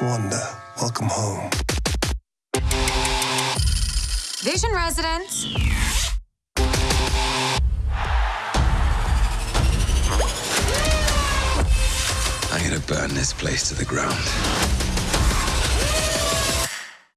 Wanda, welcome home. Vision residents. I'm gonna burn this place to the ground.